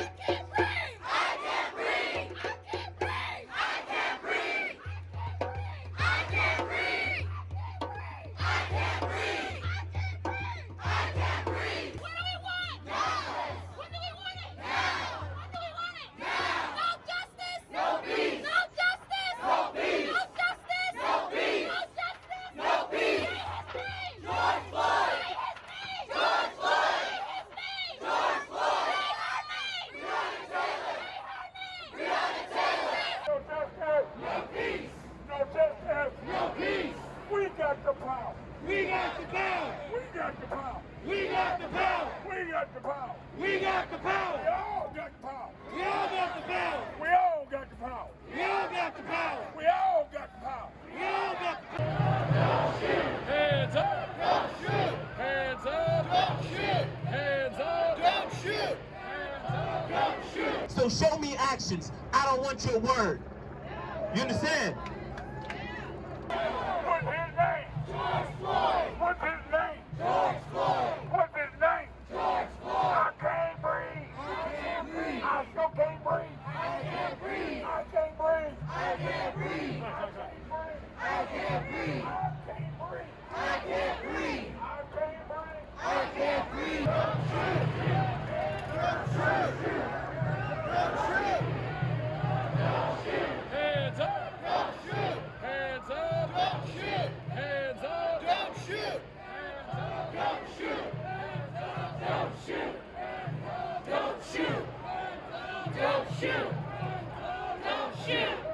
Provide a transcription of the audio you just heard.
I can't got the power. We got the power. We got the power. We got the power. We got the power. We got the We all got the power. We all got the power. We all got the power. We all got the power. We all got the power. We all got the power. Hands up! Don't shoot. Hands up! Don't shoot. Hands up! Don't shoot. Hands up! Don't shoot. So show me actions. I don't want your word. You understand? I still can't breathe. I can't breathe. I can't breathe. I can't breathe. I can't breathe. I can't breathe. I can't breathe. I can't breathe. Don't shoot. true. Come true. Don't shoot! Hands up! Don't shoot! Don't shoot. Don't shoot.